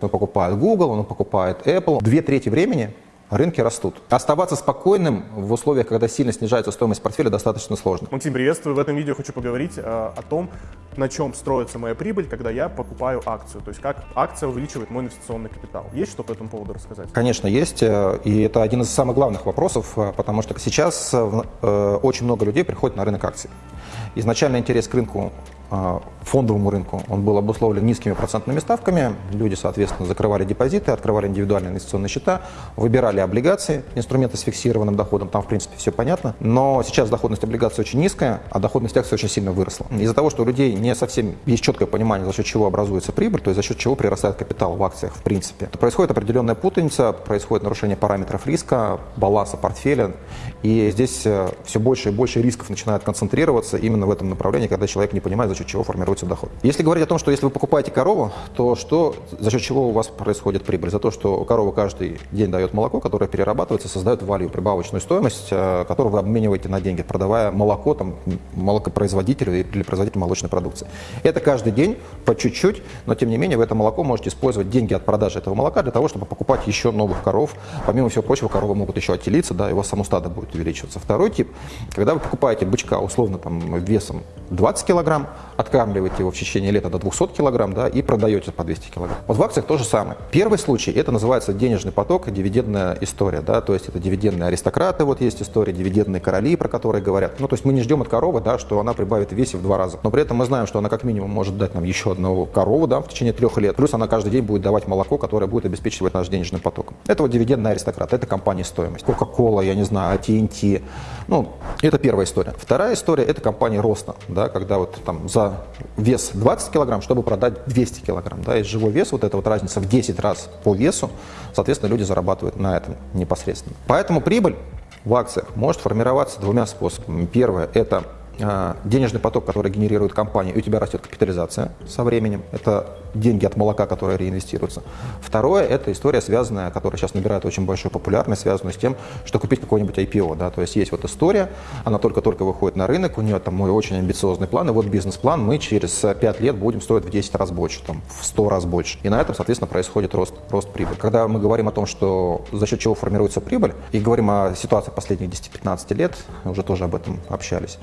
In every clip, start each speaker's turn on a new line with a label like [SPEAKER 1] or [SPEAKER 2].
[SPEAKER 1] Он покупает Google, он покупает Apple. Две трети времени рынки растут. Оставаться спокойным в условиях, когда сильно снижается стоимость портфеля, достаточно сложно.
[SPEAKER 2] Максим, приветствую. В этом видео хочу поговорить э, о том, на чем строится моя прибыль, когда я покупаю акцию. То есть как акция увеличивает мой инвестиционный капитал. Есть что по этому поводу рассказать?
[SPEAKER 1] Конечно, есть. Э, и это один из самых главных вопросов, э, потому что сейчас э, очень много людей приходят на рынок акций. Изначально интерес к рынку фондовому рынку. Он был обусловлен низкими процентными ставками. Люди, соответственно, закрывали депозиты, открывали индивидуальные инвестиционные счета, выбирали облигации, инструменты с фиксированным доходом. Там, в принципе, все понятно. Но сейчас доходность облигаций очень низкая, а доходность акций очень сильно выросла. Из-за того, что у людей не совсем есть четкое понимание, за счет чего образуется прибыль, то есть за счет чего прирастает капитал в акциях, в принципе, происходит определенная путаница, происходит нарушение параметров риска, баланса портфеля. И здесь э, все больше и больше рисков начинает концентрироваться именно в этом направлении, когда человек не понимает, счет чего формируется доход. Если говорить о том, что если вы покупаете корову, то что, за счет чего у вас происходит прибыль? За то, что корова каждый день дает молоко, которое перерабатывается, создает валю, прибавочную стоимость, э, которую вы обмениваете на деньги, продавая молоко там, молокопроизводителю или производителю молочной продукции. Это каждый день по чуть-чуть, но тем не менее вы это молоко можете использовать деньги от продажи этого молока для того, чтобы покупать еще новых коров. Помимо всего прочего, коровы могут еще отелиться, да, и у вас само стадо будет увеличиваться. Второй тип, когда вы покупаете бычка условно там весом 20 килограмм, откармливаете его в течение лета до 200 килограмм да, и продаете по 200 килограмм. Вот в акциях то же самое. Первый случай, это называется денежный поток, дивидендная история. Да, то есть это дивидендные аристократы, вот есть история, дивидендные короли, про которые говорят. Ну, то есть мы не ждем от коровы, да, что она прибавит весе в два раза. Но при этом мы знаем, что она как минимум может дать нам еще одну корову да, в течение трех лет. Плюс она каждый день будет давать молоко, которое будет обеспечивать наш денежный поток. Это вот дивидендный аристократ, это компания стоимость. Coca-Cola, я не знаю, AT&T. Ну, это первая история. Вторая история – это компания роста, да, когда вот там за вес 20 килограмм, чтобы продать 200 килограмм. Да, и живой вес, вот эта вот разница в 10 раз по весу, соответственно, люди зарабатывают на этом непосредственно. Поэтому прибыль в акциях может формироваться двумя способами. Первое – это денежный поток, который генерирует компания, и у тебя растет капитализация со временем. Это деньги от молока, которые реинвестируются. Второе – это история, связанная, которая сейчас набирает очень большую популярность, связанную с тем, что купить какой-нибудь IPO. Да? То есть есть вот история, она только-только выходит на рынок, у нее там мой очень амбициозный план, и вот бизнес-план, мы через 5 лет будем стоить в 10 раз больше, там, в 100 раз больше. И на этом, соответственно, происходит рост, рост прибыли. Когда мы говорим о том, что за счет чего формируется прибыль, и говорим о ситуации последних 10-15 лет, уже тоже об этом общались,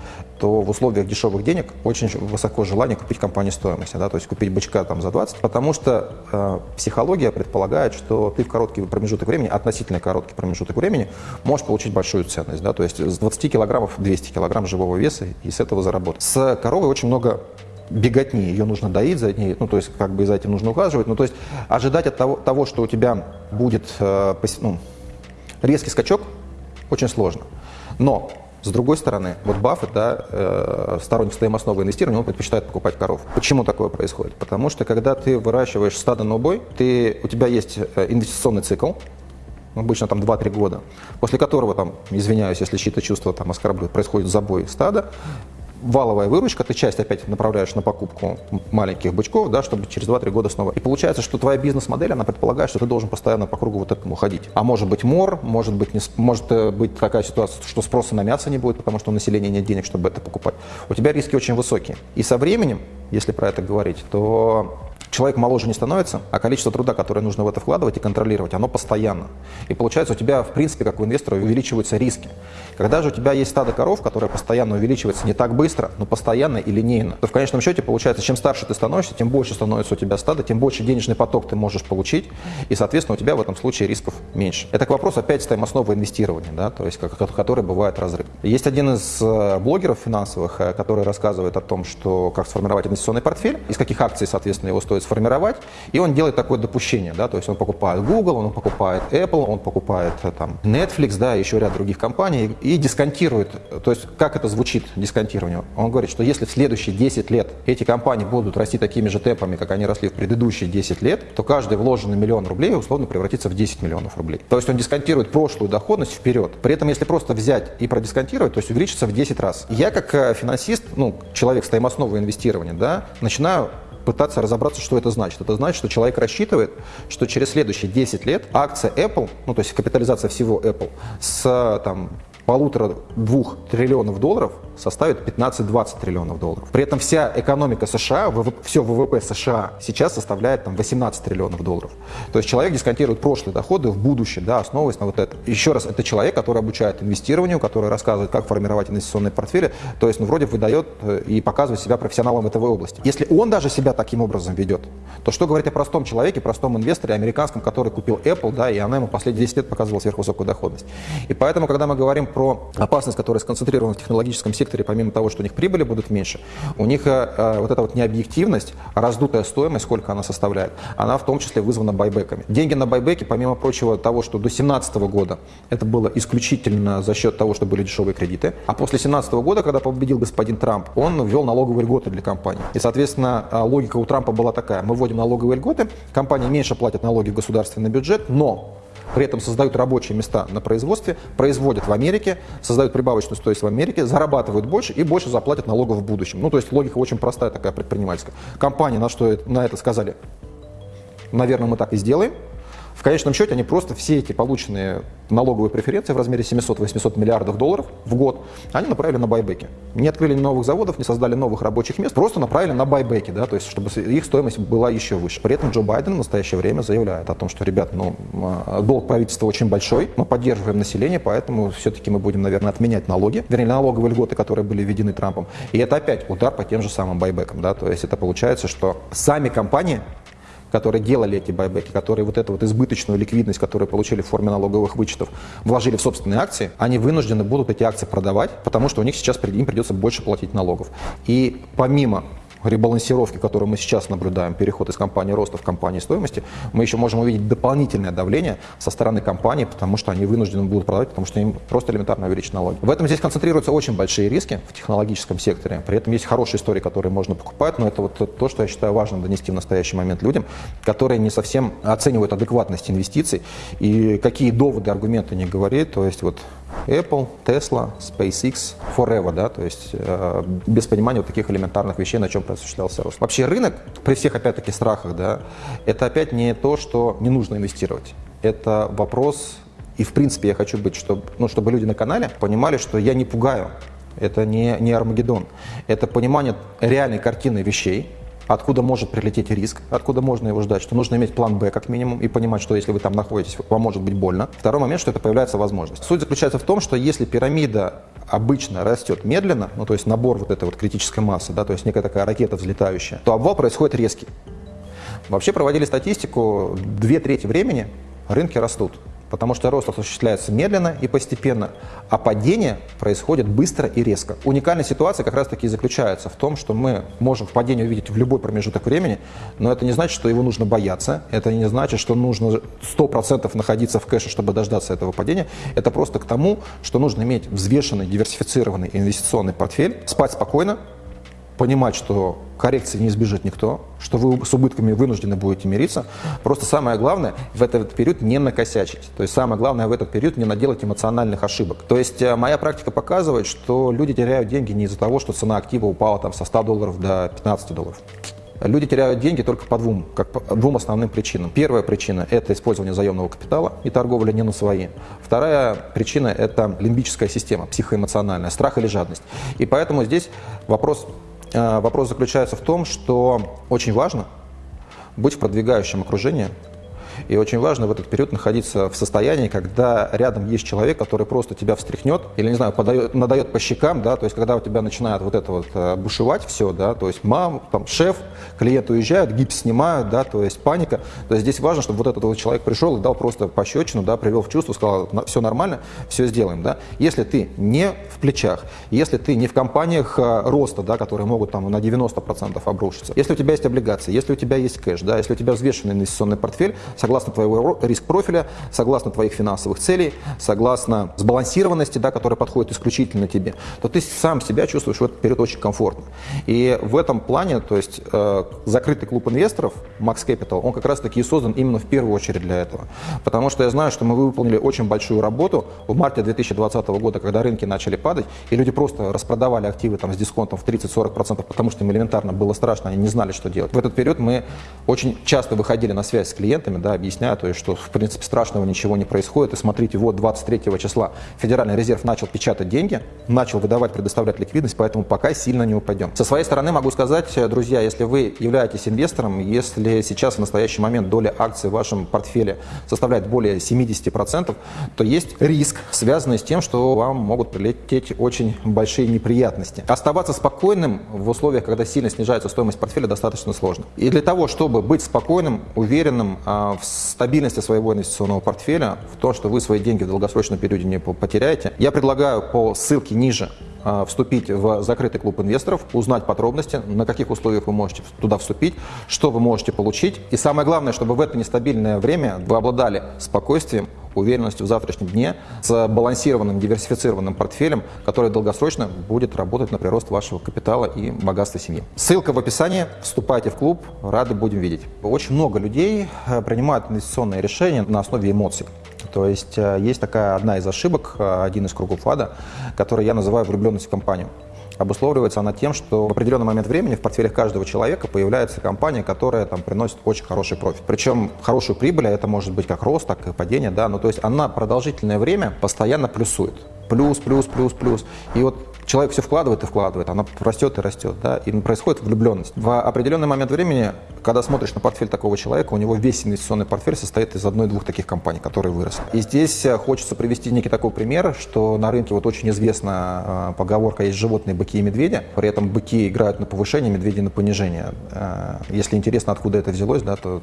[SPEAKER 1] то в условиях дешевых денег очень высоко желание купить компанию стоимости, да, то есть купить бычка там за 20, потому что э, психология предполагает, что ты в короткий промежуток времени, относительно короткий промежуток времени, можешь получить большую ценность, да, то есть с 20 килограммов 200 килограмм живого веса и с этого заработать. С коровой очень много беготни, ее нужно доить за ней, ну, то есть как бы за этим нужно ухаживать, ну, то есть ожидать от того, того что у тебя будет э, ну, резкий скачок, очень сложно. Но с другой стороны, вот Баффет, да, э, сторонник стоимостного инвестирования, он предпочитает покупать коров. Почему такое происходит? Потому что когда ты выращиваешь стадо на убой, ты, у тебя есть э, инвестиционный цикл, обычно там 2-3 года, после которого, там, извиняюсь, если чьи-то чувства там оскорбляют, происходит забой стада, валовая выручка, ты часть опять направляешь на покупку маленьких бычков, да, чтобы через 2-3 года снова. И получается, что твоя бизнес-модель, она предполагает, что ты должен постоянно по кругу вот этому ходить. А может быть мор, может быть, не, может э, быть такая ситуация, что спроса на мясо не будет, потому что у населения нет денег, чтобы это покупать. У тебя риски очень высокие. И со временем, если про это говорить, то человек моложе не становится, а количество труда, которое нужно в это вкладывать и контролировать, оно постоянно. И получается, у тебя, в принципе, как у инвестора, увеличиваются риски. Когда же у тебя есть стадо коров, которое постоянно увеличивается не так быстро, но постоянно и линейно, то в конечном счете получается, чем старше ты становишься, тем больше становится у тебя стадо, тем больше денежный поток ты можешь получить, и, соответственно, у тебя в этом случае рисков меньше. Это к вопросу опять стоимостного инвестирования, да, то есть, который бывает разрыв. Есть один из э, блогеров финансовых, э, который рассказывает о том, что как сформировать инвестиционный портфель, из каких акций, соответственно, его стоит сформировать, и он делает такое допущение, да, то есть он покупает Google, он покупает Apple, он покупает э, там Netflix, да, еще ряд других компаний, и дисконтирует, то есть как это звучит, дисконтирование? Он говорит, что если в следующие 10 лет эти компании будут расти такими же темпами, как они росли в предыдущие 10 лет, то каждый вложенный миллион рублей условно превратится в 10 миллионов рублей. То есть он дисконтирует прошлую доходность вперед. При этом, если просто взять и продисконтировать, то есть увеличится в 10 раз. Я как э, финансист, ну, человек стоимостного инвестирования, да, начинаю пытаться разобраться, что это значит. Это значит, что человек рассчитывает, что через следующие 10 лет акция Apple, ну то есть капитализация всего Apple, с там, полутора-двух триллионов долларов составит 15-20 триллионов долларов. При этом вся экономика США, все ВВП США сейчас составляет там, 18 триллионов долларов. То есть человек дисконтирует прошлые доходы в будущее, да, основываясь на вот это. Еще раз, это человек, который обучает инвестированию, который рассказывает, как формировать инвестиционные портфели, то есть, ну, вроде выдает э, и показывает себя профессионалом в этой области. Если он даже себя таким образом ведет, то что говорить о простом человеке, простом инвесторе, американском, который купил Apple, да, и она ему последние 10 лет показывала сверхвысокую доходность. И поэтому, когда мы говорим про опасность, которая сконцентрирована в технологическом секторе, помимо того, что у них прибыли будут меньше, у них э, э вот эта вот необъективность, раздутая стоимость, сколько она составляет, она в том числе вызвана байбеками. Деньги на байбеки, помимо прочего того, что до 2017 года это было исключительно за счет того, что были дешевые кредиты, а после 2017 года, когда победил господин Трамп, он ввел налоговые льготы для компаний. И, соответственно, э, логика у Трампа была такая, мы вводим налоговые льготы, компании меньше платят налоги в государственный бюджет, но при этом создают рабочие места на производстве, производят в Америке, создают прибавочную стоимость в Америке, зарабатывают больше и больше заплатят налогов в будущем. Ну, то есть логика очень простая такая предпринимательская. Компании на что на это сказали, наверное, мы так и сделаем, в конечном счете они просто все эти полученные налоговые преференции в размере 700-800 миллиардов долларов в год, они направили на байбеки. Не открыли новых заводов, не создали новых рабочих мест, просто направили на байбеки, да, то есть чтобы их стоимость была еще выше. При этом Джо Байден в настоящее время заявляет о том, что, ребят, ну, а, долг правительства очень большой, мы поддерживаем население, поэтому все-таки мы будем, наверное, отменять налоги, вернее, налоговые льготы, которые были введены Трампом. И это опять удар по тем же самым байбекам, да, то есть это получается, что сами компании которые делали эти байбеки, которые вот эту вот избыточную ликвидность, которую получили в форме налоговых вычетов, вложили в собственные акции, они вынуждены будут эти акции продавать, потому что у них сейчас им придется больше платить налогов. И помимо ребалансировки, которую мы сейчас наблюдаем, переход из компании роста в компании стоимости, мы еще можем увидеть дополнительное давление со стороны компании, потому что они вынуждены будут продавать, потому что им просто элементарно увеличить налоги. В этом здесь концентрируются очень большие риски в технологическом секторе. При этом есть хорошие истории, которые можно покупать, но это вот то, что я считаю важным донести в настоящий момент людям, которые не совсем оценивают адекватность инвестиций и какие доводы, аргументы не говорит. То есть вот Apple, Tesla, SpaceX, Forever, да, то есть э, без понимания вот таких элементарных вещей, на чем осуществлялся рост. Вообще рынок, при всех опять-таки страхах, да, это опять не то, что не нужно инвестировать. Это вопрос, и в принципе я хочу быть, чтобы, ну, чтобы люди на канале понимали, что я не пугаю, это не, не Армагеддон, это понимание реальной картины вещей, откуда может прилететь риск, откуда можно его ждать, что нужно иметь план Б как минимум и понимать, что если вы там находитесь, вам может быть больно. Второй момент, что это появляется возможность. Суть заключается в том, что если пирамида обычно растет медленно, ну то есть набор вот этой вот критической массы, да, то есть некая такая ракета взлетающая, то обвал происходит резкий. Вообще проводили статистику, две трети времени рынки растут потому что рост осуществляется медленно и постепенно, а падение происходит быстро и резко. Уникальная ситуация как раз таки заключается в том, что мы можем падение увидеть в любой промежуток времени, но это не значит, что его нужно бояться, это не значит, что нужно 100% находиться в кэше, чтобы дождаться этого падения, это просто к тому, что нужно иметь взвешенный, диверсифицированный инвестиционный портфель, спать спокойно, понимать, что коррекции не избежит никто, что вы с убытками вынуждены будете мириться. Просто самое главное в этот период не накосячить. То есть самое главное в этот период не наделать эмоциональных ошибок. То есть э, моя практика показывает, что люди теряют деньги не из-за того, что цена актива упала там, со 100 долларов до 15 долларов. Люди теряют деньги только по двум, как по двум основным причинам. Первая причина – это использование заемного капитала и торговля не на свои. Вторая причина – это лимбическая система, психоэмоциональная, страх или жадность. И поэтому здесь вопрос вопрос заключается в том, что очень важно быть в продвигающем окружении, и очень важно в этот период находиться в состоянии, когда рядом есть человек, который просто тебя встряхнет или, не знаю, подает, надает по щекам, да, то есть когда у тебя начинает вот это вот э, бушевать все, да, то есть мам, там, шеф, клиент уезжают, гипс снимают, да, то есть паника. То есть здесь важно, чтобы вот этот вот человек пришел и дал просто пощечину, да, привел в чувство, сказал, все нормально, все сделаем, да. Если ты не в плечах, если ты не в компаниях э, роста, да, которые могут там на 90% обрушиться, если у тебя есть облигации, если у тебя есть кэш, да, если у тебя взвешенный инвестиционный портфель, согласно твоего риск-профиля, согласно твоих финансовых целей, согласно сбалансированности, да, которая подходит исключительно тебе, то ты сам себя чувствуешь в этот период очень комфортно. И в этом плане, то есть э, закрытый клуб инвесторов Max Capital, он как раз-таки и создан именно в первую очередь для этого. Потому что я знаю, что мы выполнили очень большую работу в марте 2020 года, когда рынки начали падать, и люди просто распродавали активы там, с дисконтом в 30-40%, потому что им элементарно было страшно, они не знали, что делать. В этот период мы очень часто выходили на связь с клиентами, да, объясняю, то есть, что в принципе страшного ничего не происходит. И смотрите, вот 23 числа Федеральный резерв начал печатать деньги, начал выдавать, предоставлять ликвидность, поэтому пока сильно не упадем. Со своей стороны могу сказать, друзья, если вы являетесь инвестором, если сейчас в настоящий момент доля акций в вашем портфеле составляет более 70%, то есть риск, связанный с тем, что вам могут прилететь очень большие неприятности. Оставаться спокойным в условиях, когда сильно снижается стоимость портфеля, достаточно сложно. И для того, чтобы быть спокойным, уверенным а, стабильности своего инвестиционного портфеля, в том, что вы свои деньги в долгосрочном периоде не потеряете, я предлагаю по ссылке ниже а, вступить в закрытый клуб инвесторов, узнать подробности, на каких условиях вы можете туда вступить, что вы можете получить. И самое главное, чтобы в это нестабильное время вы обладали спокойствием, уверенностью в завтрашнем дне, с балансированным, диверсифицированным портфелем, который долгосрочно будет работать на прирост вашего капитала и богатства семьи. Ссылка в описании. Вступайте в клуб, рады будем видеть. Очень много людей э, принимают инвестиционные решения на основе эмоций. То есть э, есть такая одна из ошибок, э, один из кругов ада, который я называю влюбленность в компанию. Обусловливается она тем, что в определенный момент времени в портфелях каждого человека появляется компания, которая там приносит очень хороший профит. Причем хорошую прибыль, а это может быть как рост, так и падение, да, ну то есть она продолжительное время постоянно плюсует. Плюс, плюс, плюс, плюс. И вот человек все вкладывает и вкладывает, она растет и растет, да, и происходит влюбленность. В определенный момент времени, когда смотришь на портфель такого человека, у него весь инвестиционный портфель состоит из одной-двух таких компаний, которые выросли. И здесь э, хочется привести некий такой пример, что на рынке вот очень известна э, поговорка «есть животные, быки и медведи», при этом быки играют на повышение, медведи на понижение. Э, если интересно, откуда это взялось, да, то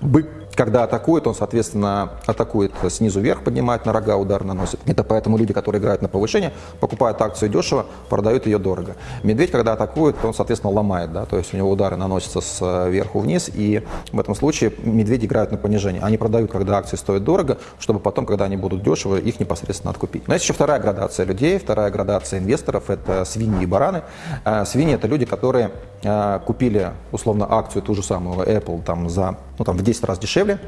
[SPEAKER 1] бык, когда атакует, он, соответственно, атакует снизу вверх, поднимает на рога, удар наносит. Это поэтому люди, которые играют на повышение, покупают акцию дешево, продают ее дорого. Медведь, когда атакует, он, соответственно, ломает, да, то есть у него удары наносятся сверху вниз, и в этом случае медведи играют на понижение. Они продают, когда акции стоят дорого, чтобы потом, когда они будут дешево, их непосредственно откупить. Но есть еще вторая градация людей, вторая градация инвесторов – это свиньи и бараны. А, свиньи – это люди, которые а, купили, условно, акцию ту же самую Apple там, за, ну, там, в 10 раз дешевле,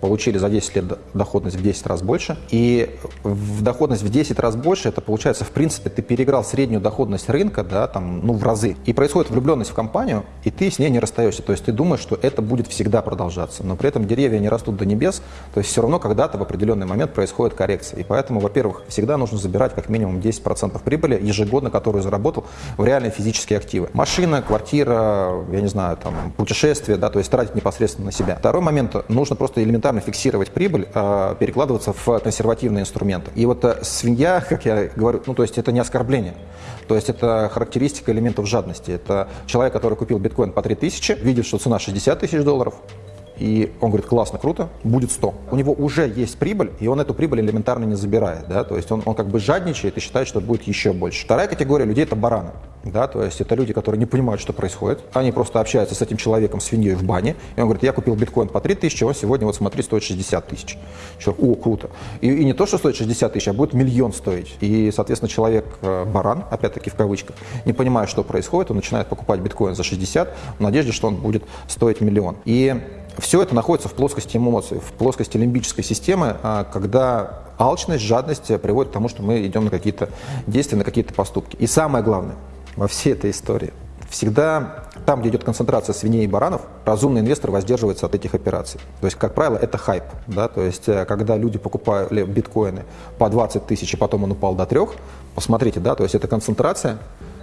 [SPEAKER 1] получили за 10 лет доходность в 10 раз больше. И в доходность в 10 раз больше, это получается, в принципе, ты переиграл среднюю доходность рынка, да, там, ну, в разы. И происходит влюбленность в компанию, и ты с ней не расстаешься. То есть ты думаешь, что это будет всегда продолжаться. Но при этом деревья не растут до небес, то есть все равно когда-то в определенный момент происходит коррекция. И поэтому, во-первых, всегда нужно забирать как минимум 10% прибыли ежегодно, которую заработал в реальные физические активы. Машина, квартира, я не знаю, там, путешествие, да, то есть тратить непосредственно на себя. Второй момент, нужно просто элементарно элементарно фиксировать прибыль, а перекладываться в консервативные инструменты. И вот э, свинья, как я говорю, ну то есть это не оскорбление. То есть это характеристика элементов жадности. Это человек, который купил биткоин по 3000, видит, что цена 60 тысяч долларов, и он говорит, классно, круто, будет 100. У него уже есть прибыль, и он эту прибыль элементарно не забирает, да, то есть он, он как бы жадничает и считает, что будет еще больше. Вторая категория людей – это бараны, да, то есть это люди, которые не понимают, что происходит, они просто общаются с этим человеком, свиньей в бане, и он говорит, я купил биткоин по 3 тысячи, он сегодня, вот смотри, стоит 60 тысяч. Человек, о, круто. И, и не то, что стоит 60 тысяч, а будет миллион стоить. И, соответственно, человек, э, баран, опять-таки в кавычках, не понимая, что происходит, он начинает покупать биткоин за 60 в надежде, что он будет стоить миллион. И все это находится в плоскости эмоций, в плоскости лимбической системы, а, когда алчность, жадность приводит к тому, что мы идем на какие-то действия, на какие-то поступки. И самое главное во всей этой истории, всегда там, где идет концентрация свиней и баранов, разумный инвестор воздерживается от этих операций. То есть, как правило, это хайп. Да? То есть, э, когда люди покупали биткоины по 20 тысяч, и потом он упал до 3, посмотрите, да, то есть это концентрация,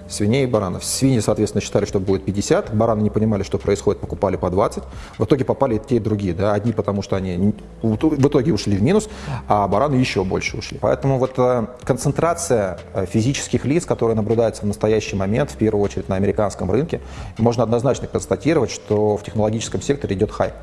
[SPEAKER 1] свиней и баранов. Свиньи, соответственно, считали, что будет 50, бараны не понимали, что происходит, покупали по 20. В итоге попали те, и другие. Да? Одни потому, что они в итоге ушли в минус, а бараны еще больше ушли. Поэтому вот э, концентрация э, физических лиц, которая наблюдается в настоящий момент, в первую очередь на американском рынке, можно однозначно констатировать, что в технологическом секторе идет хайп.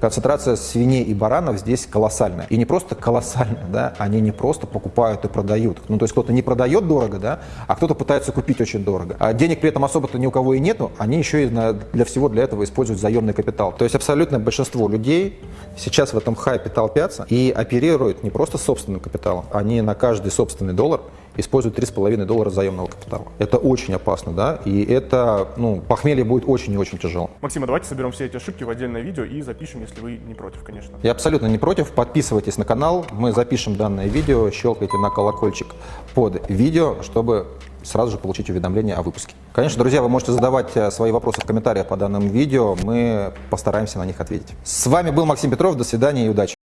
[SPEAKER 1] Концентрация свиней и баранов здесь колоссальная. И не просто колоссальная, да, они не просто покупают и продают. Ну, то есть кто-то не продает дорого, да, а кто-то пытается купить очень дорого. А денег при этом особо-то ни у кого и нету, они еще и для всего для этого используют заемный капитал. То есть абсолютное большинство людей сейчас в этом хайпе толпятся и оперируют не просто собственным капиталом, они на каждый собственный доллар используют 3,5 доллара заемного капитала. Это очень опасно, да, и это, ну, похмелье будет очень и очень тяжело.
[SPEAKER 2] Максим, а давайте соберем все эти ошибки в отдельное видео и запишем, если вы не против, конечно.
[SPEAKER 1] Я абсолютно не против. Подписывайтесь на канал, мы запишем данное видео, щелкайте на колокольчик под видео, чтобы сразу же получить уведомление о выпуске. Конечно, друзья, вы можете задавать э, свои вопросы в комментариях по данному видео, мы постараемся на них ответить. С вами был Максим Петров, до свидания и удачи!